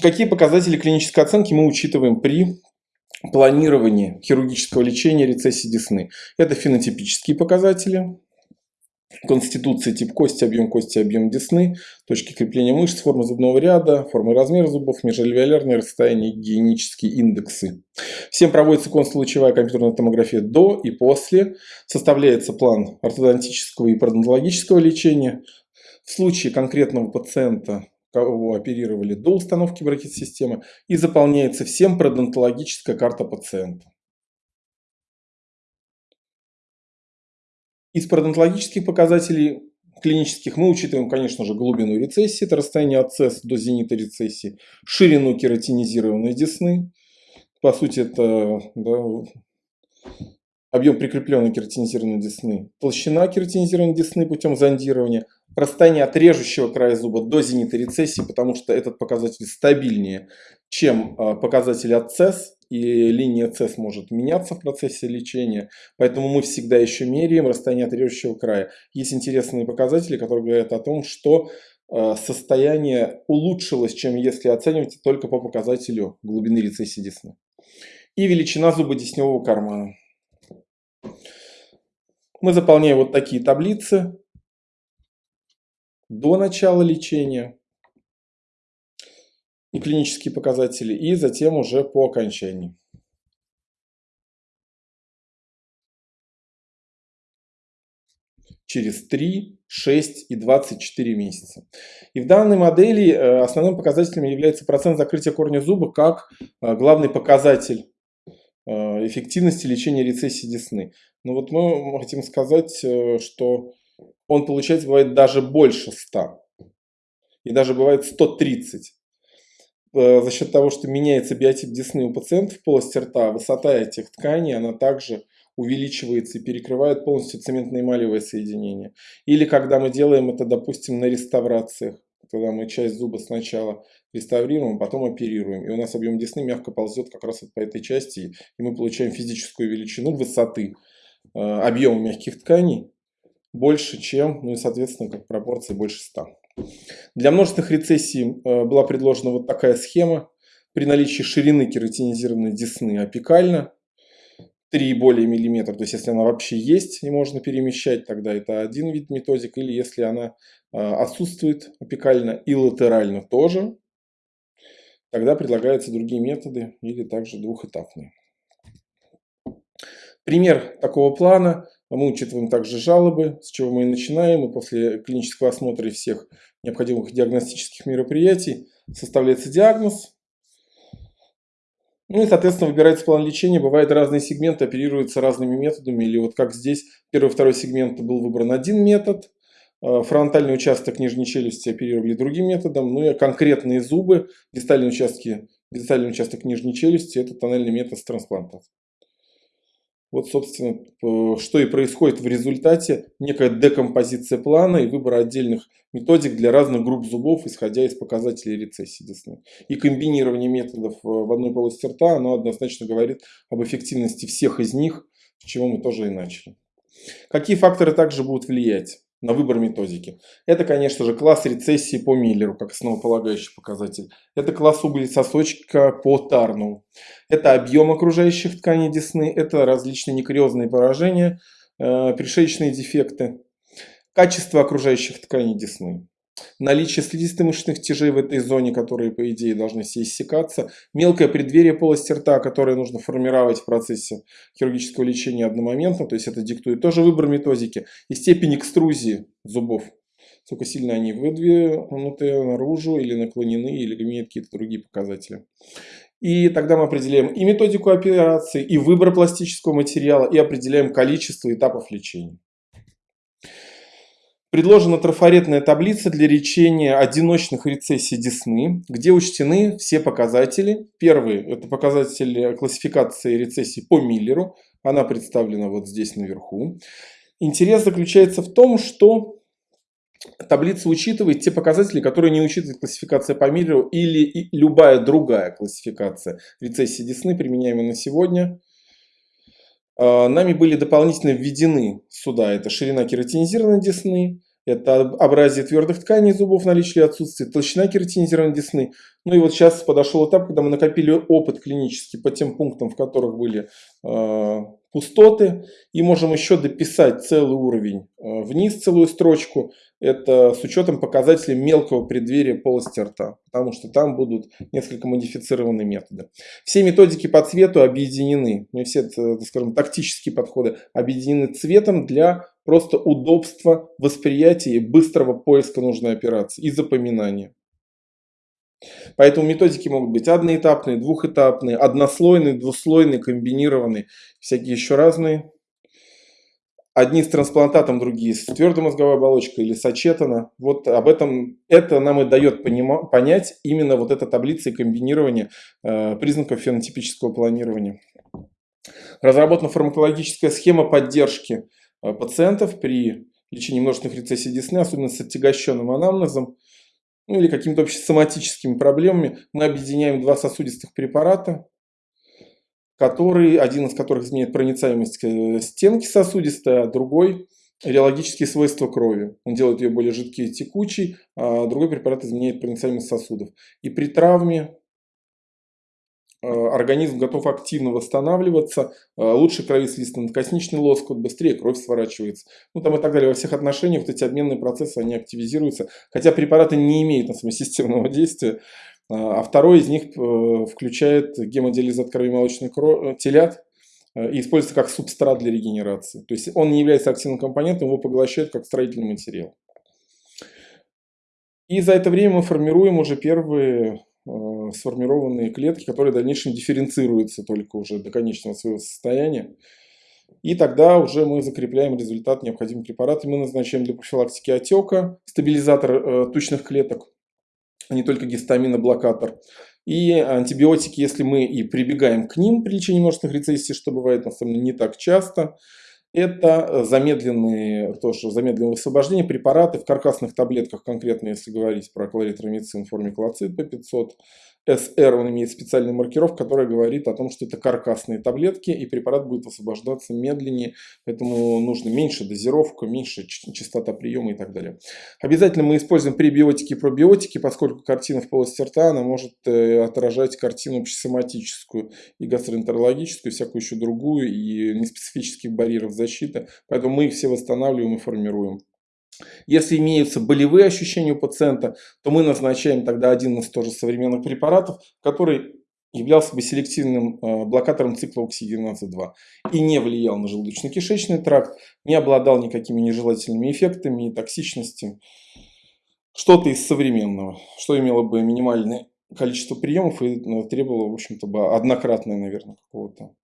Какие показатели клинической оценки мы учитываем при планировании хирургического лечения рецессии десны? Это фенотипические показатели, конституции, тип кости, объем кости, объем десны, точки крепления мышц, форма зубного ряда, форма и размер зубов, межальвеолярное расстояние, гигиенические индексы. Всем проводится консулучевая компьютерная томография до и после. Составляется план ортодонтического и пародонтологического лечения. В случае конкретного пациента кого оперировали до установки бракет-системы, и заполняется всем пародонтологическая карта пациента. Из пародонтологических показателей клинических мы учитываем, конечно же, глубину рецессии, это расстояние от цесс до зенита рецессии, ширину кератинизированной десны, по сути это да, объем прикрепленной кератинизированной десны, толщина кератинизированной десны путем зондирования, расстояние от режущего края зуба до зенита рецессии, потому что этот показатель стабильнее, чем а, показатель от цесс, и линия CES может меняться в процессе лечения, поэтому мы всегда еще меряем расстояние от режущего края. Есть интересные показатели, которые говорят о том, что э, состояние улучшилось, чем если оценивать только по показателю глубины рецессии десны. И величина зубодесневого кармана. Мы заполняем вот такие таблицы до начала лечения и клинические показатели, и затем уже по окончании. через 3, 6 и 24 месяца. И в данной модели э, основным показателем является процент закрытия корня зуба как э, главный показатель э, эффективности лечения рецессии десны. Но вот мы хотим сказать, что он получается бывает даже больше 100. И даже бывает 130. Э, за счет того, что меняется биотип десны у пациентов в полости рта, высота этих тканей, она также увеличивается и перекрывает полностью цементно-эмалевое соединение. Или когда мы делаем это, допустим, на реставрациях, когда мы часть зуба сначала реставрируем, а потом оперируем. И у нас объем десны мягко ползет как раз вот по этой части, и мы получаем физическую величину высоты э, объема мягких тканей больше, чем, ну и соответственно, как пропорции больше 100. Для множественных рецессий э, была предложена вот такая схема. При наличии ширины кератинизированной десны апикально 3 и более миллиметра, то есть если она вообще есть и можно перемещать, тогда это один вид методик, или если она э, отсутствует апикально и латерально тоже, тогда предлагаются другие методы или также двухэтапные. Пример такого плана мы учитываем также жалобы, с чего мы и начинаем. И после клинического осмотра и всех необходимых диагностических мероприятий составляется диагноз. Ну и, соответственно, выбирается план лечения. Бывают разные сегменты, оперируются разными методами. Или вот как здесь, первый второй сегмент был выбран один метод. А, фронтальный участок нижней челюсти оперировали другим методом. Ну и конкретные зубы, дистальные участки, дистальный участок нижней челюсти – это тоннельный метод с трансплантацией. Вот, собственно, что и происходит в результате, некая декомпозиция плана и выбор отдельных методик для разных групп зубов, исходя из показателей рецессии десны. И комбинирование методов в одной полости рта, оно однозначно говорит об эффективности всех из них, с чего мы тоже и начали. Какие факторы также будут влиять? На выбор методики. Это, конечно же, класс рецессии по Миллеру, как основополагающий показатель. Это класс углесосочка по Тарну. Это объем окружающих тканей десны. Это различные некариозные поражения, э, пришеечные дефекты. Качество окружающих тканей десны наличие слизисто-мышечных тяжей в этой зоне, которые, по идее, должны все иссякаться, мелкое преддверие полости рта, которое нужно формировать в процессе хирургического лечения одномоментно, то есть это диктует тоже выбор методики, и степень экструзии зубов, сколько сильно они выдвинуты наружу или наклонены, или имеют какие-то другие показатели. И тогда мы определяем и методику операции, и выбор пластического материала, и определяем количество этапов лечения. Предложена трафаретная таблица для лечения одиночных рецессий десны, где учтены все показатели. Первый – это показатель классификации рецессий по Миллеру. Она представлена вот здесь наверху. Интерес заключается в том, что таблица учитывает те показатели, которые не учитывает классификация по Миллеру или любая другая классификация рецессии десны, применяемая на сегодня – нами были дополнительно введены сюда, это ширина кератинизированной десны, Это абразия твердых тканей зубов, наличие или отсутствие, толщина кератинизированной десны. Ну и вот сейчас подошел этап, когда мы накопили опыт клинический по тем пунктам, в которых были э, пустоты. И можем еще дописать целый уровень э, вниз, целую строчку. Это с учетом показателей мелкого преддверия полости рта. Потому что там будут несколько модифицированные методы. Все методики по цвету объединены. Ну все, так скажем, тактические подходы объединены цветом для просто удобства восприятия и быстрого поиска нужной операции и запоминания. Поэтому методики могут быть одноэтапные, двухэтапные, однослойные, двуслойные, комбинированные, всякие еще разные. Одни с трансплантатом, другие с твердой мозговой оболочкой или с очетана. Вот об этом, это нам и дает понять именно вот эта таблица и комбинирование э, признаков фенотипического планирования. Разработана фармакологическая схема поддержки э, пациентов при лечении множественных рецессий десны, особенно с отягощенным анамнезом ну или какими-то общесоматическими проблемами, мы объединяем два сосудистых препарата, которые, один из которых изменяет проницаемость э, стенки сосудистой, а другой реологические свойства крови. Он делает ее более жидкой и текучей, а другой препарат изменяет проницаемость сосудов. И при травме Э, организм готов активно восстанавливаться, э, лучше кровеслистый надкосничный лоскут, быстрее кровь сворачивается. Ну там и так далее. Во всех отношениях вот эти обменные процессы, они активизируются. Хотя препараты не имеют на самом системного действия. А, а второй из них э, включает гемодиализат кровемолочных телят и используется как субстрат для регенерации. То есть он не является активным компонентом, его поглощают как строительный материал. И за это время мы формируем уже первые Э, сформированные клетки, которые в дальнейшем дифференцируются только уже до конечного своего состояния. И тогда уже мы закрепляем результат необходимых препаратов. Мы назначаем для профилактики отека стабилизатор э, тучных клеток, а не только гистаминоблокатор. И антибиотики, если мы и прибегаем к ним при лечении множественных рецессий, что бывает на самом деле не так часто, это замедленные, тоже замедленное высвобождение препараты в каркасных таблетках, конкретно если говорить про кларитромицин клоцид P500, SR, он имеет специальную маркировку, которая говорит о том, что это каркасные таблетки, и препарат будет освобождаться медленнее, поэтому нужно меньше дозировка, меньше частота приема и так далее. Обязательно мы используем пребиотики и пробиотики, поскольку картина в полости рта, она может э, отражать картину общесоматическую и гастроэнтерологическую, и всякую еще другую, и неспецифических барьеров защиты, поэтому мы их все восстанавливаем и формируем. Если имеются болевые ощущения у пациента, то мы назначаем тогда один из тоже современных препаратов, который являлся бы селективным э, блокатором цикла оксигеназа-2 и не влиял на желудочно-кишечный тракт, не обладал никакими нежелательными эффектами и токсичностью. Что-то из современного, что имело бы минимальное количество приемов и э, требовало, в общем-то, бы однократное, наверное, какого-то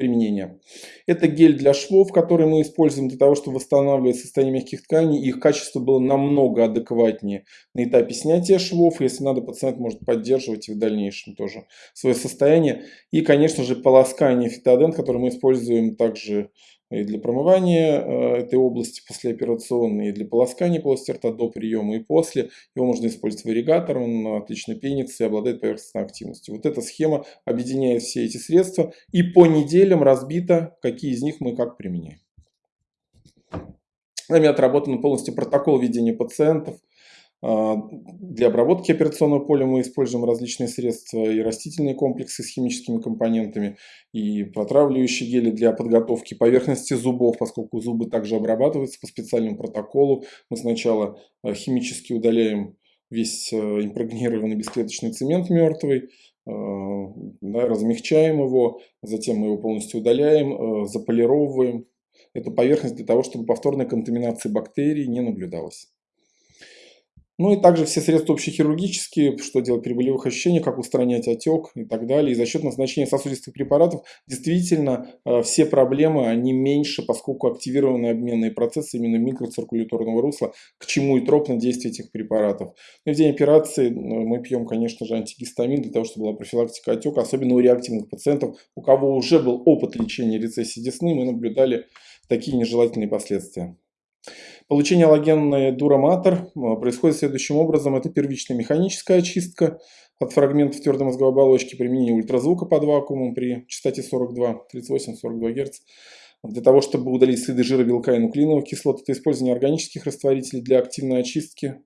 применения. Это гель для швов, который мы используем для того, чтобы восстанавливать состояние мягких тканей. Их качество было намного адекватнее на этапе снятия швов. Если надо, пациент может поддерживать и в дальнейшем тоже свое состояние. И, конечно же, полоскание фитодент, который мы используем также и для промывания э, этой области послеоперационной, и для полоскания полости рта до приема и после. Его можно использовать в ирригатор, он отлично пенится и обладает поверхностной активностью. Вот эта схема объединяет все эти средства и по неделям разбита, какие из них мы как применяем. Нами отработан полностью протокол ведения пациентов, для обработки операционного поля мы используем различные средства и растительные комплексы с химическими компонентами, и протравливающие гели для подготовки поверхности зубов, поскольку зубы также обрабатываются по специальному протоколу. Мы сначала а, химически удаляем весь а, импрегнированный бесклеточный цемент мертвый, да, размягчаем его, затем мы его полностью удаляем, заполировываем эту поверхность для того, чтобы повторной контаминации бактерий не наблюдалось. Ну и также все средства общехирургические, что делать при болевых ощущениях, как устранять отек и так далее. И за счет назначения сосудистых препаратов действительно э, все проблемы, они меньше, поскольку активированы обменные процессы именно микроциркуляторного русла, к чему и тропно действие этих препаратов. Ну, в день операции мы пьем, конечно же, антигистамин для того, чтобы была профилактика отека, особенно у реактивных пациентов, у кого уже был опыт лечения рецессии десны, мы наблюдали такие нежелательные последствия. Получение аллогенной дураматор э, происходит следующим образом. Это первичная механическая очистка от фрагментов твердой мозговой оболочки, применение ультразвука под вакуумом при частоте 42, 38-42 Гц. Для того, чтобы удалить следы жира, белка и нуклеиновых кислот, это использование органических растворителей для активной очистки,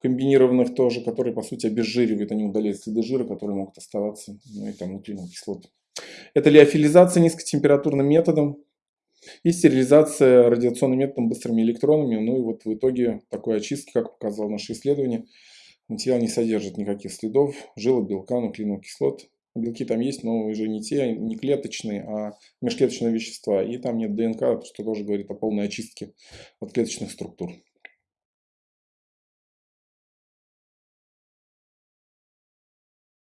комбинированных тоже, которые, по сути, обезжиривают, они удаляют следы жира, которые могут оставаться, ну и там нуклеиновые кислоты. Это лиофилизация низкотемпературным методом и стерилизация радиационным методом быстрыми электронами. Ну и вот в итоге такой очистки, как показало наше исследование, материал не содержит никаких следов жила, белка, нуклеиновых кислот, Белки там есть, но уже не те, не клеточные, а межклеточные вещества. И там нет ДНК, что тоже говорит о полной очистке от клеточных структур.